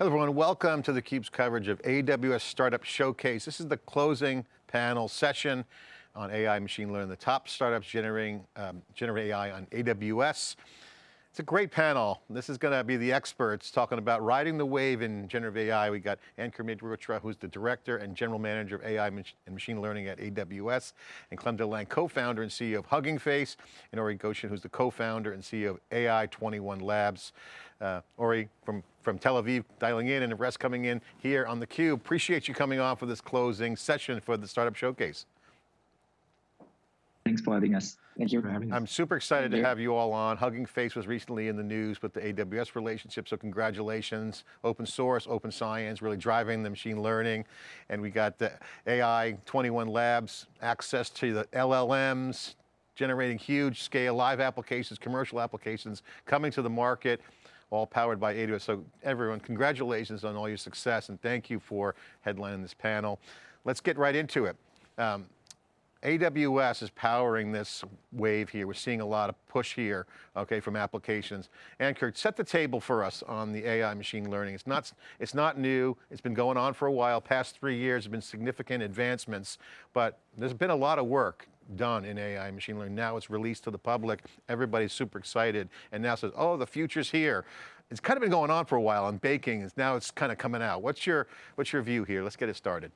Hello everyone, welcome to theCUBE's coverage of AWS Startup Showcase. This is the closing panel session on AI machine learning, the top startups generating um, generate AI on AWS. It's a great panel. This is going to be the experts talking about riding the wave in generative AI. We got Ankur Mehrotra, who's the director and general manager of AI and machine learning at AWS, and Clem Delangue, co-founder and CEO of Hugging Face, and Ori Goshen, who's the co-founder and CEO of AI 21 Labs. Uh, Ori from, from Tel Aviv dialing in and the rest coming in here on theCUBE. Appreciate you coming on for this closing session for the Startup Showcase. Thanks for having us. Thank you for having us. I'm super excited to have you all on. Hugging Face was recently in the news with the AWS relationship, so congratulations. Open source, open science, really driving the machine learning. And we got the AI 21 labs, access to the LLMs, generating huge scale live applications, commercial applications coming to the market all powered by AWS. So everyone, congratulations on all your success and thank you for headlining this panel. Let's get right into it. Um, AWS is powering this wave here. We're seeing a lot of push here, okay, from applications. Ankur, set the table for us on the AI machine learning. It's not, it's not new. It's been going on for a while. Past three years have been significant advancements, but there's been a lot of work done in AI machine learning. Now it's released to the public. Everybody's super excited and now says, oh, the future's here. It's kind of been going on for a while on baking. Now it's kind of coming out. What's your, what's your view here? Let's get it started.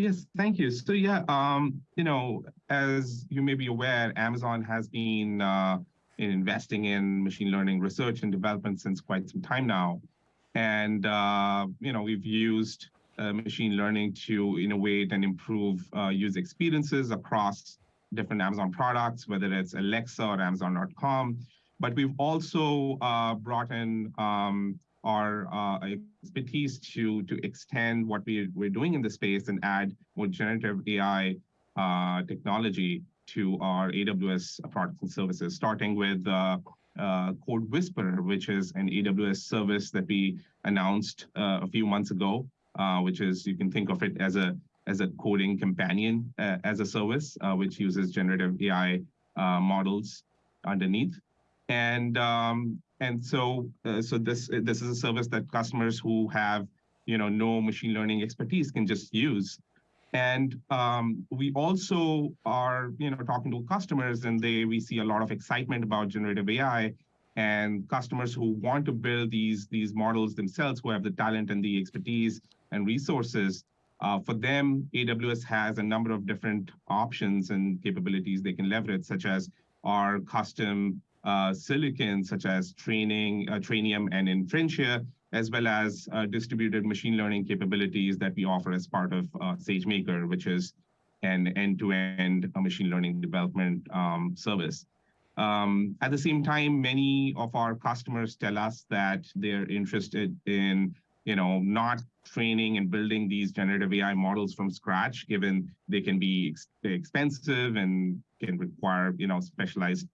Yes, thank you. So yeah, um, you know, as you may be aware, Amazon has been uh, investing in machine learning research and development since quite some time now. And, uh, you know, we've used uh, machine learning to innovate and improve uh, user experiences across different Amazon products, whether it's Alexa or Amazon.com. But we've also uh, brought in um, our uh, expertise to, to extend what we, we're doing in the space and add more generative AI uh, technology to our AWS products and services, starting with uh, uh, CodeWhisperer, which is an AWS service that we announced uh, a few months ago, uh, which is, you can think of it as a as a coding companion as a service, which uses generative AI models underneath. And um, and so, uh, so this this is a service that customers who have, you know, no machine learning expertise can just use. And um, we also are, you know, talking to customers, and they we see a lot of excitement about generative AI, and customers who want to build these these models themselves, who have the talent and the expertise and resources. Uh, for them, AWS has a number of different options and capabilities they can leverage, such as our custom uh, silicon such as training, uh, Trainium and Inferentia, as well as uh, distributed machine learning capabilities that we offer as part of uh, SageMaker, which is an end-to-end -end machine learning development um, service. Um, at the same time, many of our customers tell us that they're interested in you know, not training and building these generative AI models from scratch, given they can be ex expensive and can require, you know, specialized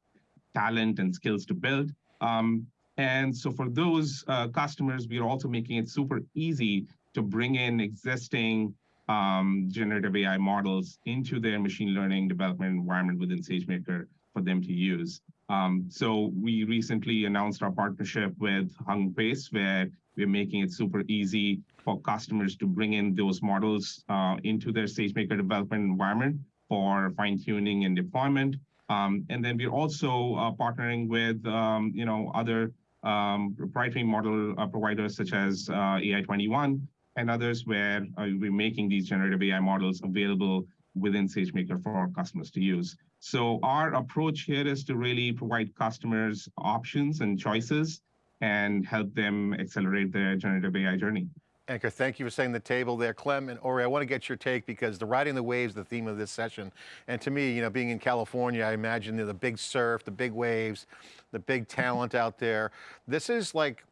talent and skills to build. Um, and so for those uh, customers, we're also making it super easy to bring in existing um, generative AI models into their machine learning development environment within SageMaker for them to use. Um, so we recently announced our partnership with Hugging Face, where we're making it super easy for customers to bring in those models uh, into their SageMaker development environment for fine tuning and deployment. Um, and then we're also uh, partnering with um, you know other um, proprietary model uh, providers such as uh, AI21 and others where uh, we're making these generative AI models available within SageMaker for our customers to use. So our approach here is to really provide customers options and choices and help them accelerate their generative AI journey. Ankur, thank you for setting the table there. Clem and Ori, I want to get your take because the riding the waves the theme of this session. And to me, you know, being in California, I imagine the big surf, the big waves, the big talent out there. This is like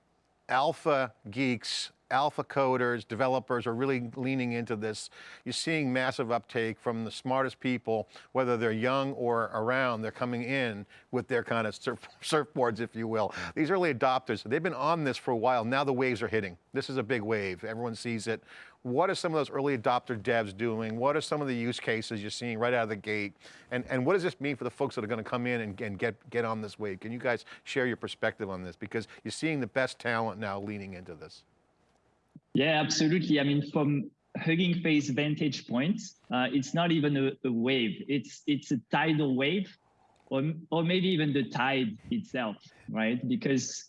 alpha geeks alpha coders, developers are really leaning into this. You're seeing massive uptake from the smartest people, whether they're young or around, they're coming in with their kind of surf, surfboards, if you will. These early adopters, they've been on this for a while. Now the waves are hitting. This is a big wave. Everyone sees it. What are some of those early adopter devs doing? What are some of the use cases you're seeing right out of the gate? And, and what does this mean for the folks that are going to come in and, and get, get on this wave? Can you guys share your perspective on this? Because you're seeing the best talent now leaning into this. Yeah, absolutely. I mean, from Hugging Face vantage point, uh, it's not even a, a, wave. It's it's a tidal wave, or or maybe even the tide itself, right? Because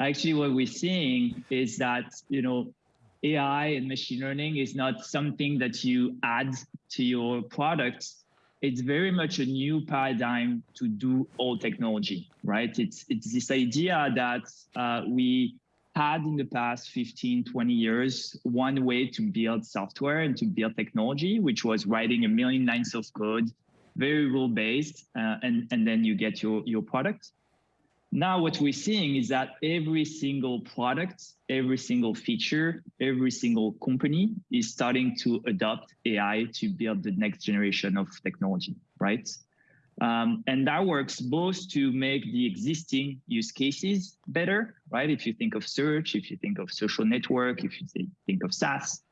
actually, what we're seeing is that you know AI and machine learning is not something that you add to your products. It's very much a new paradigm to do all technology, right? It's it's this idea that uh, we had in the past 15, 20 years, one way to build software and to build technology, which was writing a million lines of code, very rule based, uh, and, and then you get your, your product. Now, what we're seeing is that every single product, every single feature, every single company is starting to adopt AI to build the next generation of technology, right? Um, and that works both to make the existing use cases better, right? If you think of search, if you think of social network, if you think of SaaS,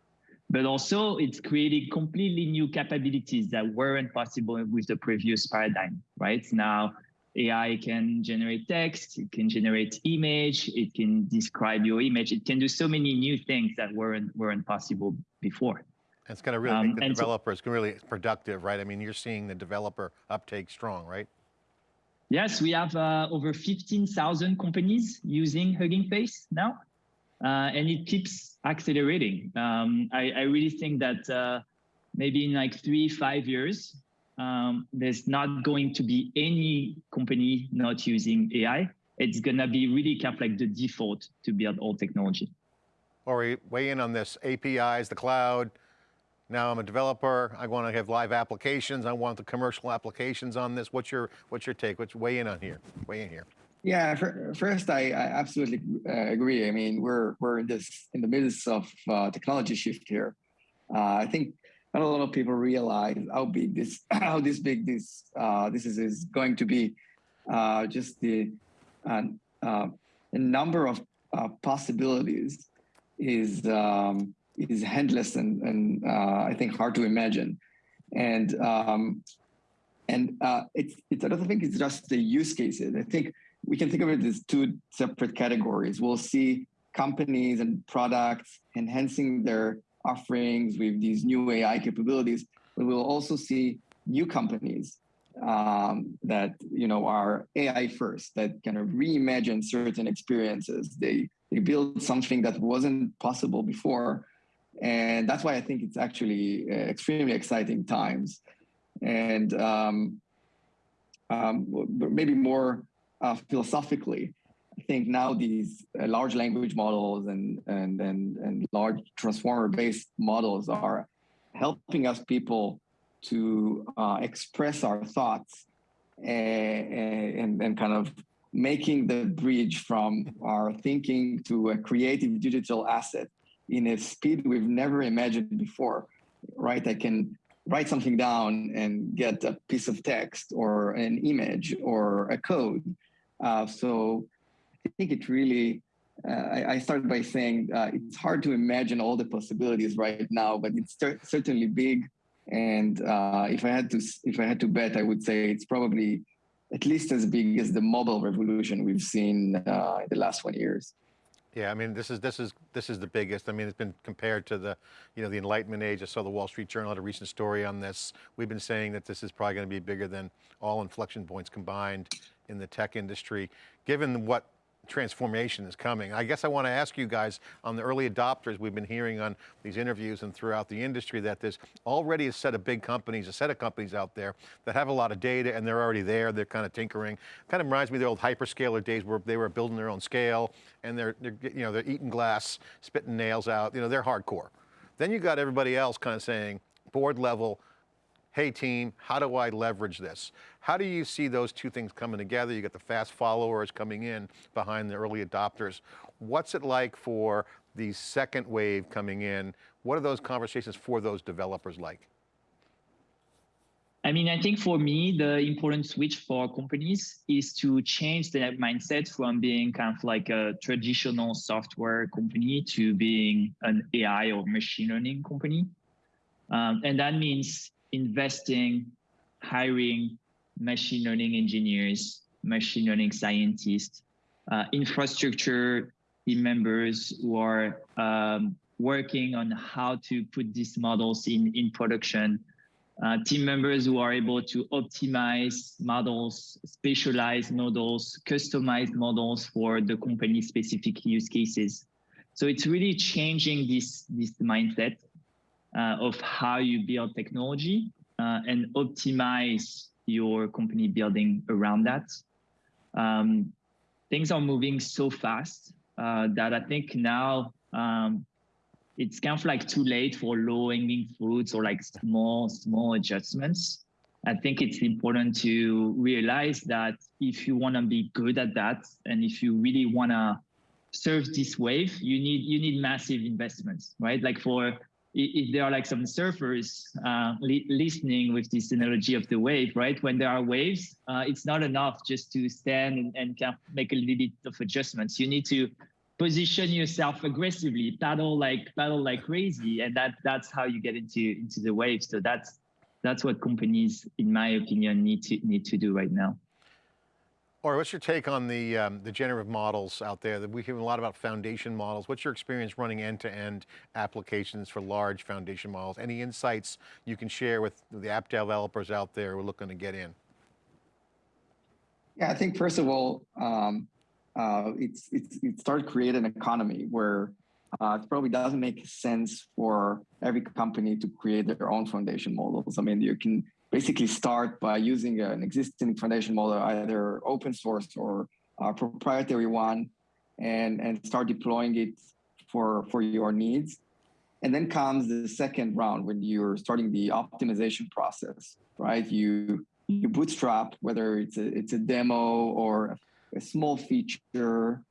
but also it's creating completely new capabilities that weren't possible with the previous paradigm, right? Now, AI can generate text, it can generate image, it can describe your image, it can do so many new things that weren't weren't possible before. It's going to really um, make the developers so, really productive, right? I mean, you're seeing the developer uptake strong, right? Yes, we have uh, over 15,000 companies using Hugging Face now, uh, and it keeps accelerating. Um, I, I, really think that uh, maybe in like three, five years, um, there's not going to be any company not using AI. It's gonna be really kind of like the default to build all technology. Ori, weigh in on this, APIs, the cloud. Now I'm a developer, I want to have live applications, I want the commercial applications on this. What's your, what's your take? What's weigh in on here, weigh in here. Yeah, first, I, I absolutely uh, agree. I mean, we're we're in this in the midst of uh, technology shift here. Uh, I think not a lot of people realize how big this how this big this uh, this is, is going to be. Uh, just the uh, number of possibilities is um, is endless and and uh, I think hard to imagine, and um, and it's it's I don't think it's just the use cases. I think we can think of it as two separate categories. We'll see companies and products enhancing their offerings with these new AI capabilities, but we'll also see new companies um, that you know are AI first, that kind of reimagine certain experiences. They they build something that wasn't possible before, and that's why I think it's actually uh, extremely exciting times. And um, um, maybe more uh, philosophically, I think now these uh, large language models and, and, and, and large transformer-based models are helping us people to uh, express our thoughts and, and, and kind of making the bridge from our thinking to a creative digital asset in a speed we've never imagined before, right? I can write something down and get a piece of text or an image or a code. Uh, so I think it really, uh, I, I, started by saying uh, it's hard to imagine all the possibilities right now, but it's certainly big. And uh, if I had to, if I had to bet, I would say it's probably at least as big as the mobile revolution we've seen uh, in the last 20 years. Yeah, I mean, this is this is this is the biggest. I mean, it's been compared to the, you know, the Enlightenment age. I saw the Wall Street Journal had a recent story on this. We've been saying that this is probably going to be bigger than all inflection points combined in the tech industry. Given what transformation is coming. I guess I want to ask you guys on the early adopters we've been hearing on these interviews and throughout the industry that there's already a set of big companies, a set of companies out there that have a lot of data and they're already there, they're kind of tinkering. Kind of reminds me of the old hyperscaler days where they were building their own scale and they're, they're you know, they're eating glass, spitting nails out, you know, they're hardcore. Then you got everybody else kind of saying, board level, hey team, how do I leverage this? How do you see those two things coming together? You got the fast followers coming in behind the early adopters. What's it like for the second wave coming in. What are those conversations for those developers like? I mean, I think for me, the important switch for companies is to change their mindset from being kind of like a traditional software company to being an AI or machine learning company. Um, and that means investing, hiring machine learning engineers, machine learning scientists, uh, infrastructure team members who are um, working on how to put these models in, in production uh, team members who are able to optimize models, specialize models, customize models for the company specific use cases. So it's really changing this, this mindset uh, of how you build technology uh, and optimize your company building around that. Um, things are moving so fast uh, that I think now um, it's kind of like too late for low hanging fruits or like small, small adjustments. I think it's important to realize that if you want to be good at that, and if you really want to surf this wave, you need you need massive investments, right? Like for if there are like some surfers uh, li listening with this analogy of the wave, right? When there are waves, uh, it's not enough just to stand and, and kind of make a little bit of adjustments. You need to position yourself aggressively, paddle like paddle like crazy, and that that's how you get into into the wave. So that's that's what companies, in my opinion, need to need to do right now. Ori what's your take on the um, the generative models out there? That we hear a lot about foundation models. What's your experience running end-to-end -end applications for large foundation models? Any insights you can share with the app developers out there who are looking to get in? Yeah, I think first of all, um, uh, it's, it's, it starts creating an economy where uh, it probably doesn't make sense for every company to create their own foundation models. I mean, you can basically start by using an existing foundation model, either open source or a proprietary one, and, and start deploying it for, for your needs. And then comes the second round when you're starting the optimization process, right? You you bootstrap, whether it's a, it's a demo or a small feature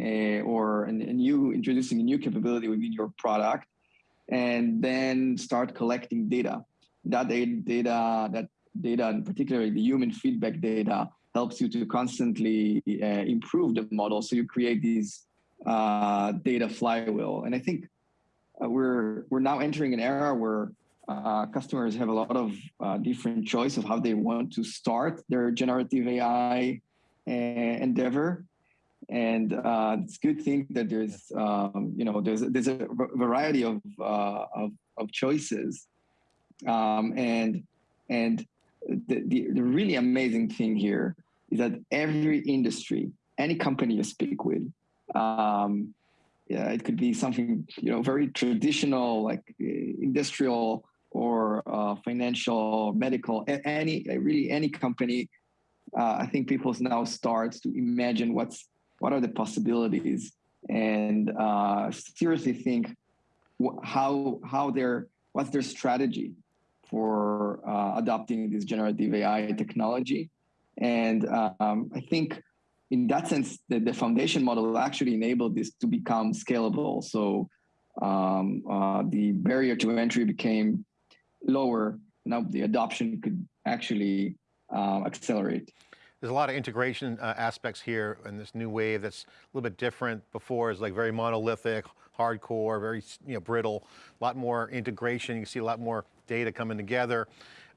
uh, or a new introducing a new capability within your product, and then start collecting data. That data, that data, and particularly the human feedback data, helps you to constantly uh, improve the model. So you create these uh, data flywheel. And I think uh, we're we're now entering an era where uh, customers have a lot of uh, different choice of how they want to start their generative AI endeavor and uh, it's good thing that there's um, you know there's there's a variety of uh, of, of, choices um, and and the, the, the really amazing thing here is that every industry any company you speak with um, yeah it could be something you know very traditional like uh, industrial or uh, financial medical any really any company uh, I think people now start to imagine what's what are the possibilities and uh, seriously think how how their what's their strategy for uh, adopting this generative AI technology. And um, I think in that sense, the, the, foundation model actually enabled this to become scalable. So um, uh, the barrier to entry became lower. Now the adoption could actually uh, accelerate. There's a lot of integration uh, aspects here in this new wave that's a little bit different. Before is like very monolithic, hardcore, very you know, brittle, a lot more integration. You see a lot more data coming together.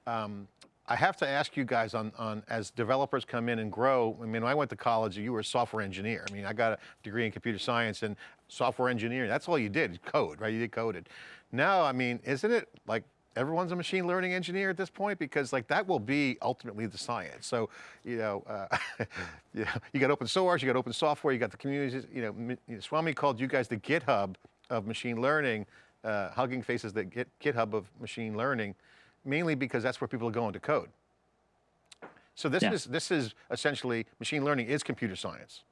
Um, I have to ask you guys on, on, as developers come in and grow, I mean, I went to college, you were a software engineer. I mean, I got a degree in computer science and software engineering, that's all you did, code, right? You did coded. Now, I mean, isn't it like everyone's a machine learning engineer at this point because like that will be ultimately the science. So, you know, uh, you, know you got open source, you got open software, you got the communities, you know, Swami called you guys the GitHub of machine learning, uh, Hugging Faces the Git, GitHub of machine learning, mainly because that's where people are going to code. So this yeah. is this is essentially machine learning is computer science.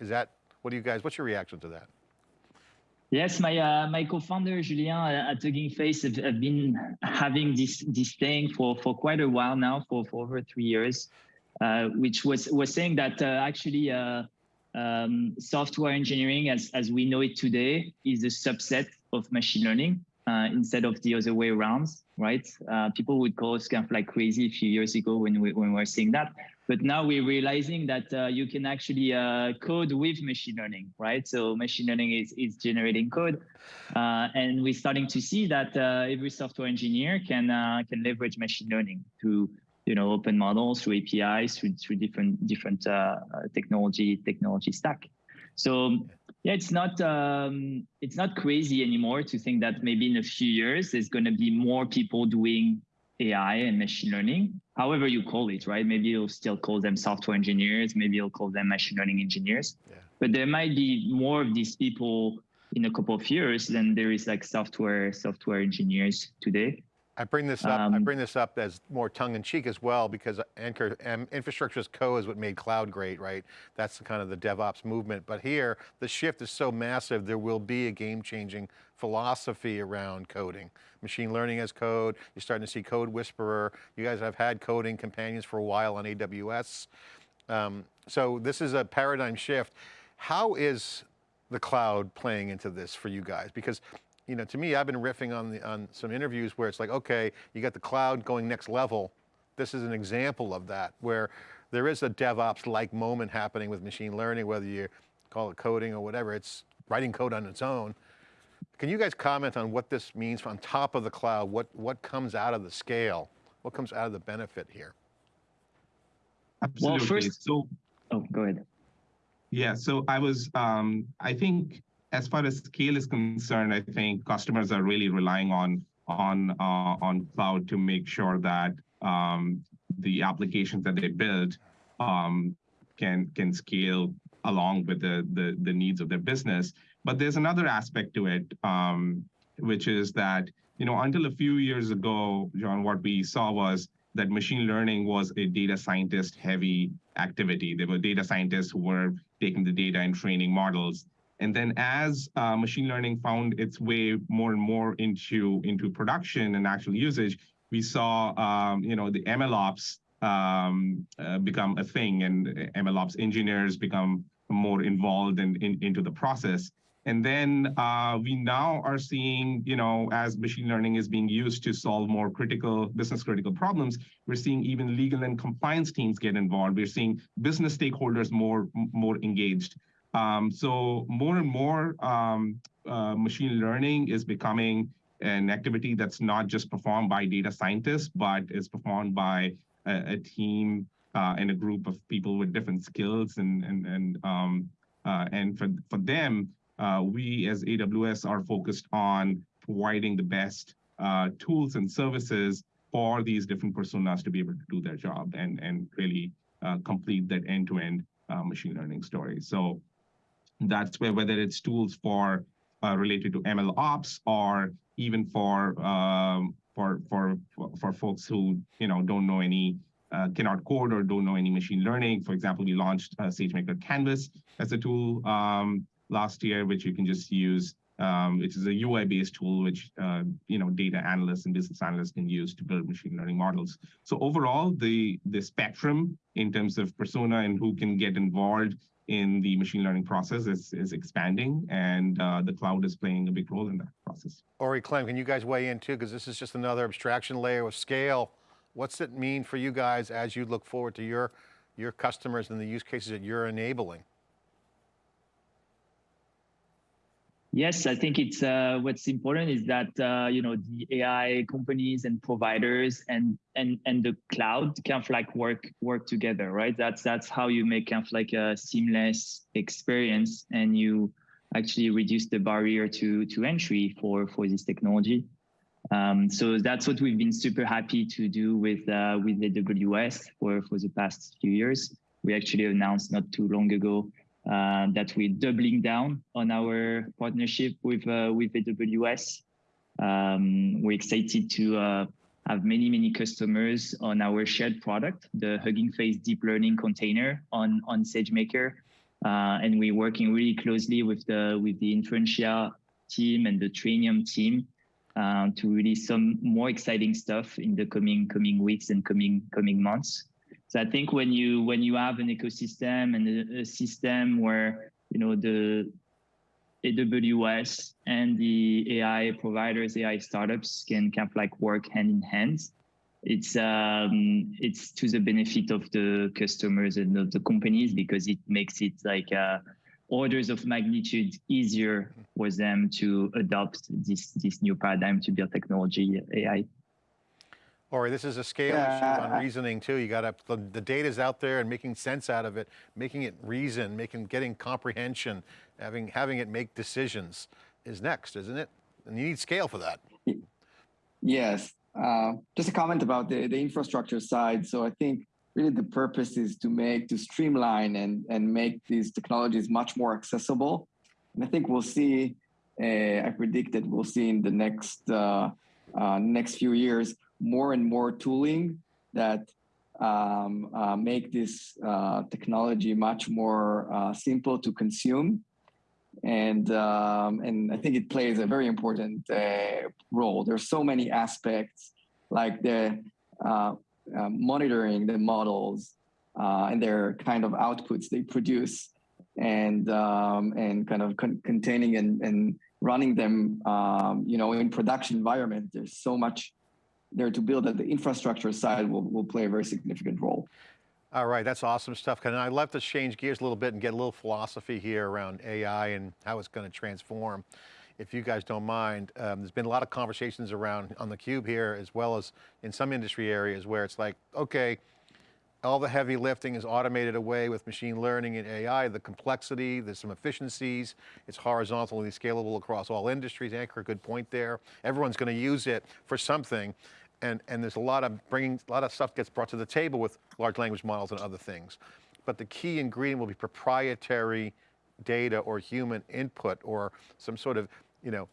Is that, what do you guys, what's your reaction to that? Yes, my uh, my co-founder Julien uh, at Hugging Face have, have, been having this this thing for for quite a while now, for for over three years, uh, which was was saying that uh, actually uh, um, software engineering, as as we know it today, is a subset of machine learning uh, instead of the other way around, right? Uh, people would call us kind of like crazy a few years ago when we when we were seeing that, but now we're realizing that uh, you can actually uh, code with machine learning, right? So machine learning is is generating code, uh, and we're starting to see that uh, every software engineer can can leverage machine learning through you know open models through APIs through through different different technology technology stack. So yeah, it's not um, it's not crazy anymore to think that maybe in a few years there's going to be more people doing AI and machine learning, however you call it, right? Maybe you'll still call them software engineers, maybe you'll call them machine learning engineers, yeah. but there might be more of these people in a couple of years than there is like software software engineers today. I bring this up. Um, I bring this up as more tongue in cheek as well, because Ankur um, infrastructure as code is what made cloud great, right? That's the kind of the DevOps movement. But here, the shift is so massive. There will be a game-changing philosophy around coding. Machine learning as code. You're starting to see CodeWhisperer. You guys have had coding companions for a while on AWS. Um, so this is a paradigm shift. How is the cloud playing into this for you guys? Because you know, to me, I've been riffing on, the, on some interviews where it's like, okay, you got the cloud going next level. This is an example of that, where there is a DevOps-like moment happening with machine learning, whether you call it coding or whatever, it's writing code on its own. Can you guys comment on what this means on top of the cloud? What, what comes out of the scale? What comes out of the benefit here? Absolutely. Well, first, so, oh, go ahead. Yeah, so I was, um, I think as far as scale is concerned, I think customers are really relying on on uh, on cloud to make sure that um, the applications that they build um, can can scale along with the, the, the needs of their business. But there's another aspect to it, um, which is that you know until a few years ago, John, what we saw was that machine learning was a data scientist heavy activity. There were data scientists who were taking the data and training models. And then as uh, machine learning found its way more and more into, into production and actual usage, we saw um, you know, the MLOps um, uh, become a thing and MLOps engineers become more involved in, in, into the process. And then uh, we now are seeing, you know, as machine learning is being used to solve more critical, business critical problems, we're seeing even legal and compliance teams get involved. We're seeing business stakeholders more, more engaged. Um, so more and more um, uh, machine learning is becoming an activity that's not just performed by data scientists, but is performed by a, a team uh, and a group of people with different skills. And and and um, uh, and for for them, uh, we as AWS are focused on providing the best uh, tools and services for these different personas to be able to do their job and and really uh, complete that end-to-end -end, machine learning story. So that's where whether it's tools for uh, related to ML ops or even for um, for for for folks who you know don't know any uh, cannot code or don't know any machine learning. For example, we launched uh, SageMaker Canvas as a tool um, last year, which you can just use, um, which is a UI-based tool, which uh, you know data analysts and business analysts can use to build machine learning models. So overall, the the spectrum in terms of persona and who can get involved in the machine learning process is, is expanding and uh, the cloud is playing a big role in that process. Ori Clem, can you guys weigh in too? Because this is just another abstraction layer of scale. What's it mean for you guys as you look forward to your, your customers and the use cases that you're enabling? Yes, I think it's uh, what's important is that uh, you know the AI companies and providers and and and the cloud kind of like work work together, right? That's that's how you make kind of like a seamless experience, and you actually reduce the barrier to to entry for for this technology. Um, so that's what we've been super happy to do with uh, with the AWS for for the past few years. We actually announced not too long ago uh, that we're doubling down on our partnership with uh, with AWS. Um, we're excited to uh, have many many customers on our shared product, the Hugging Face deep learning container on on SageMaker, uh, and we're working really closely with the with the Inferentia team and the Trainium team uh, to release some more exciting stuff in the coming coming weeks and coming coming months. So I think when you when you have an ecosystem and a, a system where you know the AWS and the AI providers, AI startups can kind of like work hand in hand. It's um, it's to the benefit of the customers and of the companies because it makes it like uh, orders of magnitude easier for them to adopt this this new paradigm to build technology AI. Ori, this is a scale issue on reasoning too. You got to, the, the data's out there and making sense out of it, making it reason, making, getting comprehension, having, having it make decisions is next, isn't it? And you need scale for that. Yes. Uh, just a comment about the, the infrastructure side. So I think really the purpose is to make, to streamline and, and make these technologies much more accessible. And I think we'll see, uh, I predict that we'll see in the next, uh, uh, next few years, more and more tooling that um, uh, make this uh, technology much more uh, simple to consume and um, and I think it plays a very important uh, role. There's so many aspects like the uh, uh, monitoring the models and their kind of outputs they produce, and um, and kind of con- containing and, and running them, um, you know, in production environment. There's so much there to build that the infrastructure side will, will play a very significant role. All right, that's awesome stuff. Can I'd love to change gears a little bit and get a little philosophy here around AI and how it's going to transform. If you guys don't mind, um, there's been a lot of conversations around on the cube here, as well as in some industry areas where it's like, okay, all the heavy lifting is automated away with machine learning and AI, the complexity, there's some efficiencies, it's horizontally scalable across all industries. Ankur, good point there. Everyone's going to use it for something. And, and there's a lot of bringing, a lot of stuff gets brought to the table with large language models and other things. But the key ingredient will be proprietary data or human input or some sort of, you know,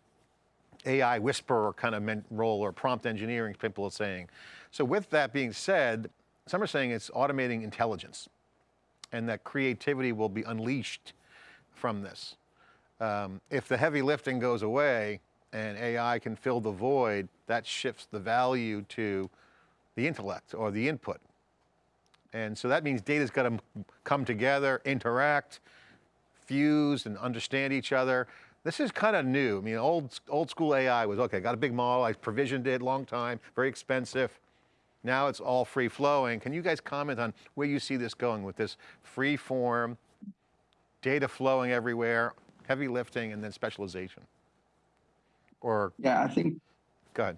AI whisperer kind of role or prompt engineering, people are saying. So with that being said, some are saying it's automating intelligence and that creativity will be unleashed from this. Um, if the heavy lifting goes away and AI can fill the void, that shifts the value to the intellect or the input. And so that means data's got to come together, interact, fuse and understand each other. This is kind of new. I mean, old, old school AI was, okay, got a big model, I provisioned it long time, very expensive. Now it's all free flowing. Can you guys comment on where you see this going with this free form, data flowing everywhere, heavy lifting, and then specialization? Or, Yeah, I think go ahead.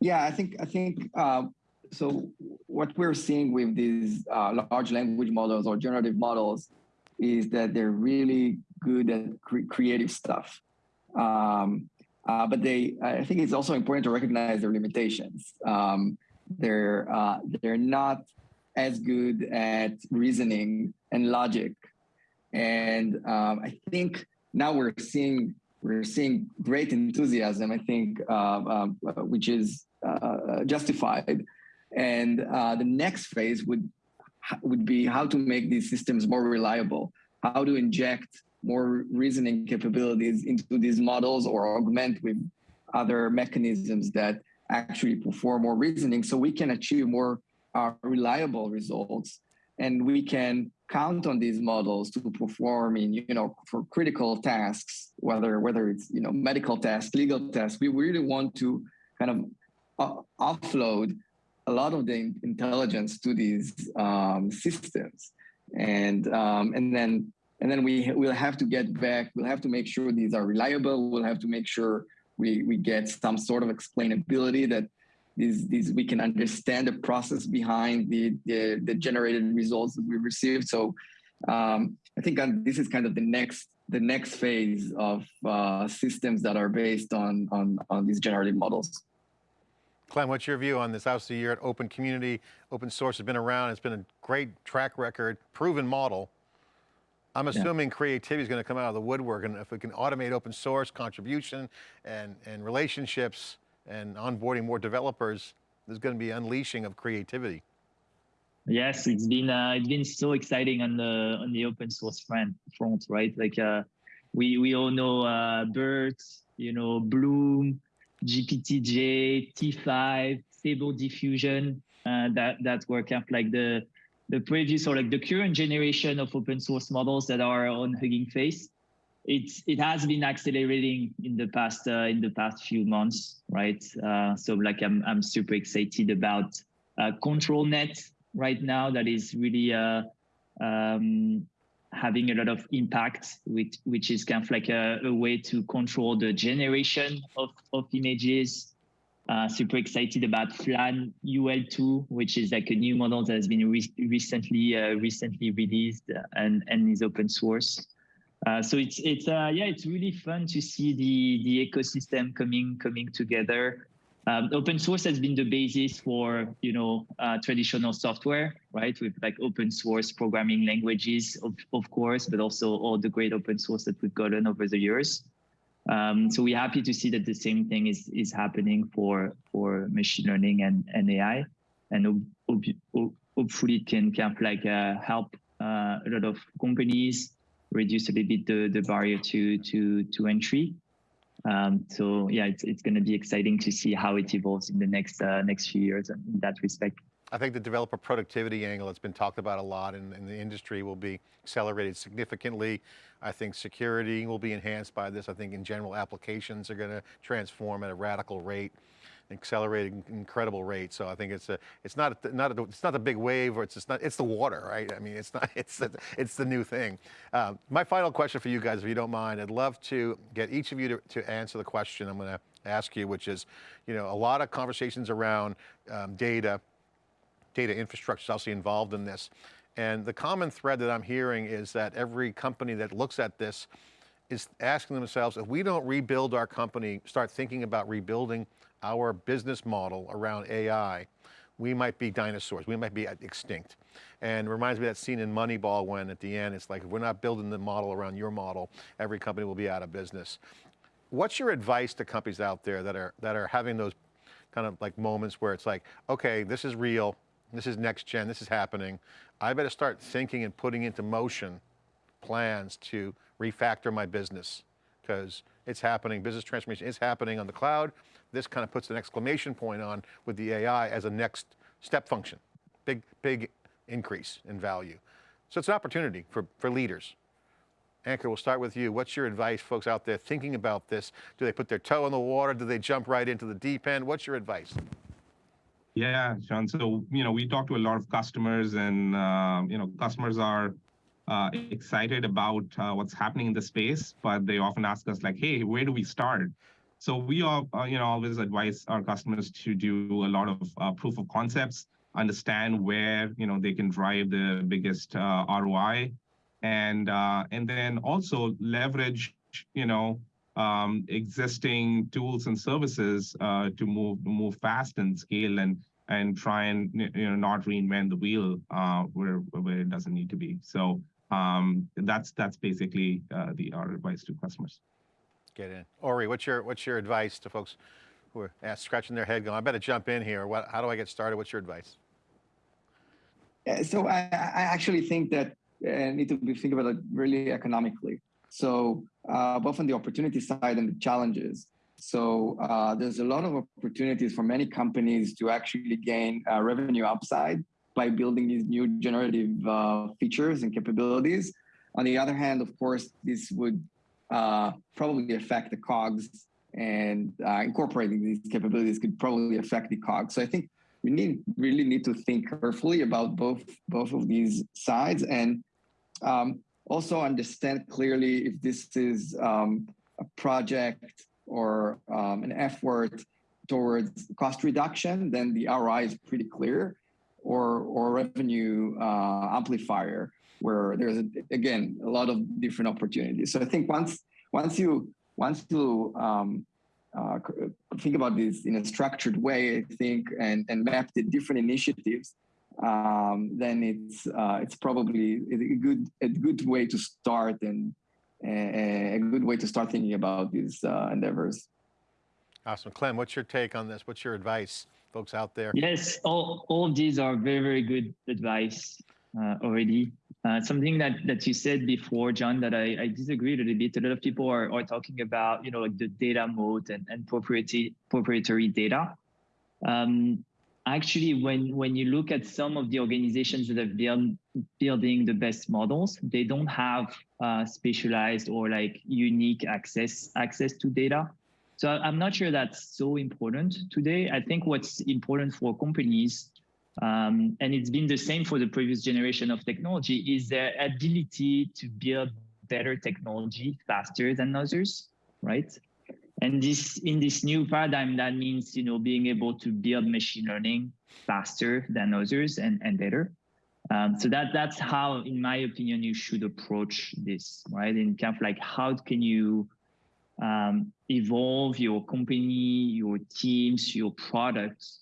Yeah, I think I think uh, so. What we're seeing with these uh, large language models or generative models is that they're really good at cre- creative stuff, um, uh, but they. I think it's also important to recognize their limitations. Um, they're uh, they're not as good at reasoning and logic, and um, I think now we're seeing we're seeing great enthusiasm. I think, uh, um, which is uh, justified. And uh, the next phase would would be how to make these systems more reliable, how to inject more reasoning capabilities into these models or augment with other mechanisms that actually perform more reasoning so we can achieve more uh, reliable results and we can count on these models to perform in you know for critical tasks whether whether it's you know medical tasks legal tasks. We really want to kind of uh, offload a lot of the intelligence to these um, systems. And um, and then and then we will have to get back we'll have to make sure these are reliable. We'll have to make sure we we get some sort of explainability that these these we can understand the process behind the the, the generated results that we received so um, i think this is kind of the next the next phase of uh, systems that are based on on on these generative models Clem, what's your view on this? Obviously, you're at Open Community. Open source has been around. It's been a great track record, proven model. I'm assuming yeah. creativity is going to come out of the woodwork, and if we can automate open source contribution and, and relationships and onboarding more developers, there's going to be unleashing of creativity. Yes, it's been uh, it's been so exciting on the on the open source front, front right? Like uh, we we all know uh, BERT, you know, Bloom, GPT-J, T5, Stable Diffusion. uh, that that were kind of like the the previous or like the current generation of open source models that are on Hugging Face. It's it has been accelerating in the past uh, in the past few months, right? Uh, so like I'm I'm super excited about uh, ControlNet right now. That is really uh, um, having a lot of impact, which which is kind of like a, a way to control the generation of of images uh, super excited about Flan UL2, which is like a new model that has been re recently uh, recently released and and is open source. Uh, so it's it's uh, yeah it's really fun to see the the ecosystem coming coming together. Um, open source has been the basis for you know uh, traditional software, right? With like open source programming languages, of of course, but also all the great open source that we've gotten over the years. Um, so we're happy to see that the same thing is is happening for for machine learning and, and AI, and hopefully it can kind of like uh, help uh, a lot of companies reduce a little bit the, the barrier to to to entry. Um, so yeah, it's it's going to be exciting to see how it evolves in the next uh, next few years in that respect. I think the developer productivity angle that's been talked about a lot in, in, the industry will be accelerated significantly. I think security will be enhanced by this. I think in general applications are going to transform at a radical rate, accelerating incredible rate. So I think it's a, it's not, a, not, a, it's not the big wave or it's just not, it's the water, right? I mean, it's not, it's the, it's the new thing. Um, my final question for you guys, if you don't mind, I'd love to get each of you to, to answer the question I'm going to ask you, which is, you know, a lot of conversations around um, data, data infrastructure is also involved in this. And the common thread that I'm hearing is that every company that looks at this is asking themselves, if we don't rebuild our company, start thinking about rebuilding our business model around AI, we might be dinosaurs, we might be extinct. And reminds me of that scene in Moneyball when at the end, it's like, if we're not building the model around your model, every company will be out of business. What's your advice to companies out there that are, that are having those kind of like moments where it's like, okay, this is real, this is next gen, this is happening. I better start thinking and putting into motion plans to refactor my business because it's happening, business transformation is happening on the cloud. This kind of puts an exclamation point on with the AI as a next step function. Big, big increase in value. So it's an opportunity for, for leaders. Ankur, we'll start with you. What's your advice, folks out there thinking about this? Do they put their toe in the water? Do they jump right into the deep end? What's your advice? Yeah, John. So, you know, we talk to a lot of customers and, uh, you know, customers are uh, excited about uh, what's happening in the space, but they often ask us like, hey, where do we start? So we are, uh, you know, always advise our customers to do a lot of uh, proof of concepts, understand where, you know, they can drive the biggest uh, ROI and, and then also leverage, you know, um, existing tools and services uh, to move move fast and scale and and try and you know not reinvent the wheel uh, where where it doesn't need to be. So um, that's that's basically uh, the our advice to customers. Get in, Ori. What's your what's your advice to folks who are asked, scratching their head, going, "I better jump in here." What? How do I get started? What's your advice? so I, I actually think that uh, need to be think about it really economically. So uh, both on the opportunity side and the challenges. So uh, there's a lot of opportunities for many companies to actually gain uh, revenue upside by building these new generative uh, features and capabilities. On the other hand, of course, this would uh, probably affect the COGS and uh, incorporating these capabilities could probably affect the COGS. So I think we need really need to think carefully about both both of these sides and um, also understand clearly if this is um, a project or um, an effort towards cost reduction, then the ROI is pretty clear, or or revenue uh, amplifier, where there's again a lot of different opportunities. So I think once once you once you um, uh, think about this in a structured way, I think, and and map the different initiatives, um, then it's uh, it's probably a good a good way to start and a, a good way to start thinking about these uh, endeavors. Awesome, Clem. What's your take on this? What's your advice, folks out there? Yes, all all of these are very very good advice uh, already. Uh, something that that you said before, John, that I, I disagree a little bit. A lot of people are, are talking about, you know, like the data moat and, and proprietary proprietary data. Um, actually when when you look at some of the organizations that have been building the best models they don't have uh, specialized or like unique access access to data so i'm not sure that's so important today i think what's important for companies um, and it's been the same for the previous generation of technology is their ability to build better technology faster than others right and this in this new paradigm, that means you know being able to build machine learning faster than others and, and better. Um, so that that's how, in my opinion, you should approach this, right? In kind of like how can you um, evolve your company, your teams, your products,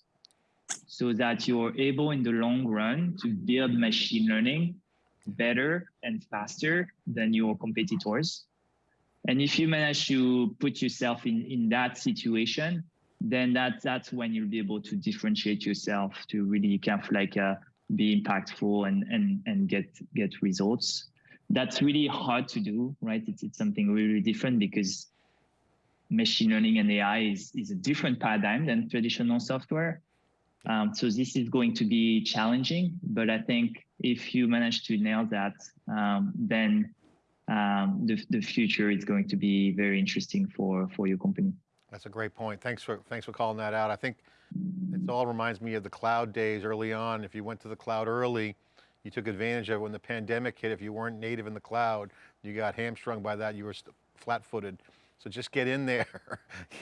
so that you're able in the long run to build machine learning better and faster than your competitors and if you manage to put yourself in, in that situation, then that, that's when you'll be able to differentiate yourself to really kind of like uh, be impactful and, and, and get, get results. That's really hard to do, right? It's, it's something really different because machine learning and AI is, is a different paradigm than traditional software. Um, so this is going to be challenging, but I think if you manage to nail that, um, then um, the, the future is going to be very interesting for, for your company. That's a great point. Thanks for, thanks for calling that out. I think it all reminds me of the cloud days early on. If you went to the cloud early, you took advantage of when the pandemic hit. If you weren't native in the cloud, you got hamstrung by that. You were flat footed. So just get in there,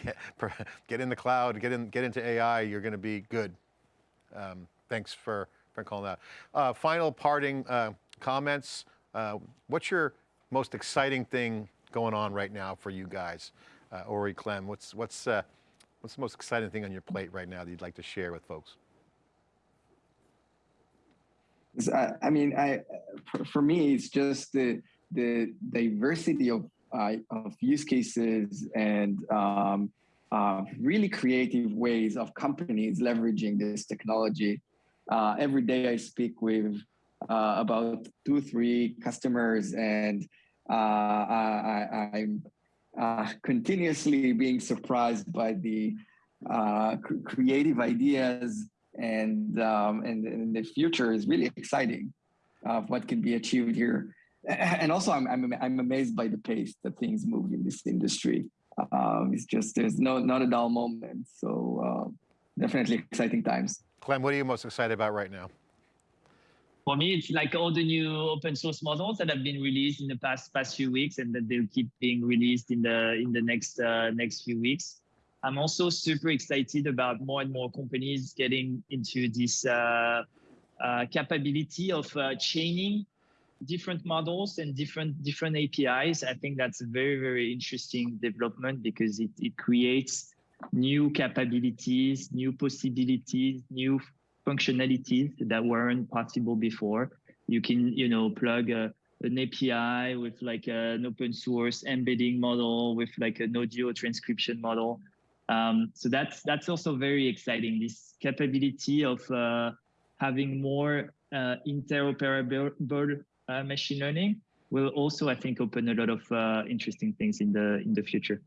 get in the cloud, get in, get into AI. You're going to be good. Um, thanks for, for calling that. Uh, final parting uh, comments. Uh, what's your most exciting thing going on right now for you guys? Uh, Ori Clem, what's, what's, uh, what's the most exciting thing on your plate right now that you'd like to share with folks? I, mean, I, for, for, me, it's just the, the diversity of, uh, of use cases and um, uh, really creative ways of companies leveraging this technology. Uh, every day I speak with uh, about two, three customers, and uh, I, am uh, continuously being surprised by the creative ideas, and, um, and, and the future is really exciting of what can be achieved here. And also, I'm, I'm, I'm amazed by the pace that things move in this industry. Um, it's just there's no not a dull moment. So uh, definitely exciting times. Clem, what are you most excited about right now? for me, it's like all the new open source models that have been released in the past past few weeks, and that they'll keep being released in the in the next uh, next few weeks. I'm also super excited about more and more companies getting into this uh, uh, capability of uh, chaining different models and different different APIs. I think that's a very very interesting development because it it creates new capabilities, new possibilities, new functionalities that weren't possible before. You can, you know, plug a, an API with like an open source embedding model with like an audio transcription model. Um, so that's that's also very exciting. This capability of uh, having more uh, interoperable uh, machine learning will also, I think, open a lot of uh, interesting things in the in the future.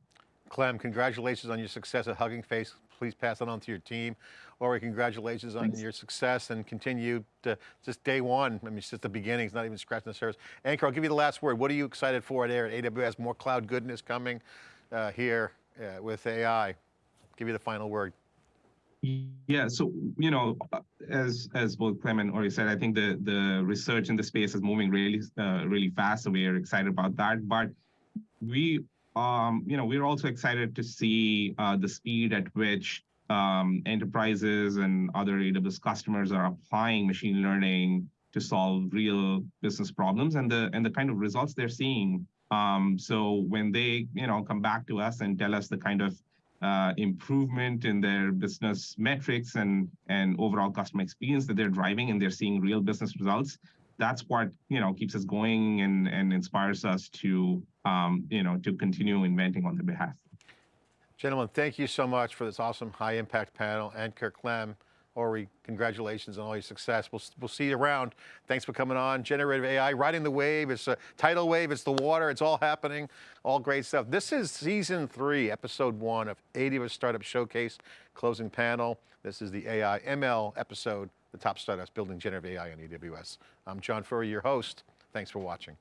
Clem, congratulations on your success at Hugging Face. Please pass it on to your team. Ori, congratulations on Thanks. your success and continue to just day one. I mean, it's just the beginning. It's not even scratching the surface. Ankur, I'll give you the last word. What are you excited for there at AWS? More cloud goodness coming uh, here uh, with AI. Give you the final word. Yeah, so you know, as as both Clem and Ori said, I think the the research in the space is moving really uh, really fast, so we are excited about that. But we um, you know, we're also excited to see uh, the speed at which um, enterprises and other AWS customers are applying machine learning to solve real business problems and the and the kind of results they're seeing. Um, so when they you know come back to us and tell us the kind of uh, improvement in their business metrics and and overall customer experience that they're driving and they're seeing real business results, that's what you know keeps us going and and inspires us to um, you know to continue inventing on their behalf. Gentlemen, thank you so much for this awesome high impact panel. Ankur Clem, Ori, congratulations on all your success. We'll, we'll see you around. Thanks for coming on. Generative AI, riding the wave. It's a tidal wave, it's the water, it's all happening. All great stuff. This is season three, episode one of AWS Startup Showcase, closing panel. This is the AI ML episode, the top startups building generative AI on AWS. I'm John Furrier, your host. Thanks for watching.